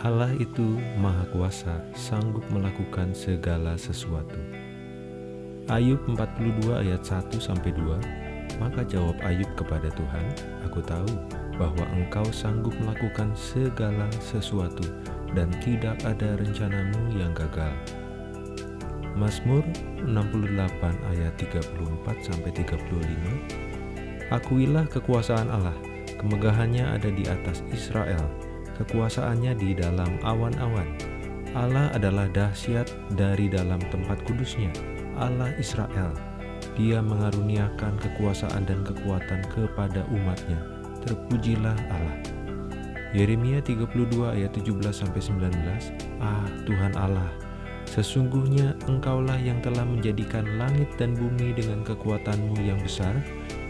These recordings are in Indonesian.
Allah itu Maha Kuasa, sanggup melakukan segala sesuatu. Ayub 42 ayat 1 sampai 2. Maka jawab Ayub kepada Tuhan, "Aku tahu bahwa Engkau sanggup melakukan segala sesuatu dan tidak ada rencanamu yang gagal." Mazmur 68 ayat 34 sampai 35. Akuilah kekuasaan Allah, kemegahannya ada di atas Israel, kekuasaannya di dalam awan-awan. Allah adalah dahsyat dari dalam tempat kudusnya, Allah Israel. Dia mengaruniakan kekuasaan dan kekuatan kepada umatnya. Terpujilah Allah. Yeremia 32 ayat 17-19 Ah Tuhan Allah, Sesungguhnya engkaulah yang telah menjadikan langit dan bumi dengan kekuatanmu yang besar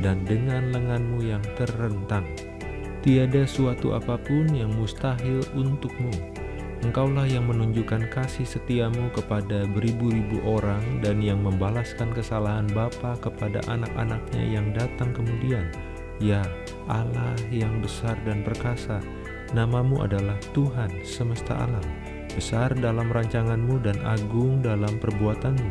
dan dengan lenganmu yang terentang. Tiada suatu apa pun yang mustahil untukmu. Engkaulah yang menunjukkan kasih setiamu kepada beribu-ribu orang dan yang membalaskan kesalahan Bapa kepada anak-anaknya yang datang kemudian. Ya Allah yang besar dan perkasa, namamu adalah Tuhan semesta alam besar dalam rancanganmu dan agung dalam perbuatanmu.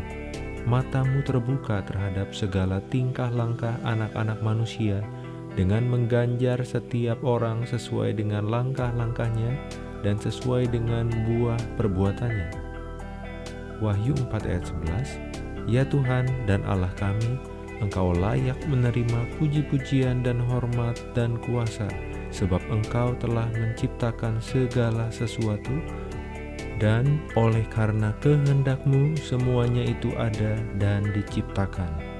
Matamu terbuka terhadap segala tingkah langkah anak-anak manusia dengan mengganjar setiap orang sesuai dengan langkah-langkahnya dan sesuai dengan buah perbuatannya. Wahyu 4 ayat 11 Ya Tuhan dan Allah kami, Engkau layak menerima puji-pujian dan hormat dan kuasa, sebab Engkau telah menciptakan segala sesuatu, dan oleh karena kehendakmu semuanya itu ada dan diciptakan.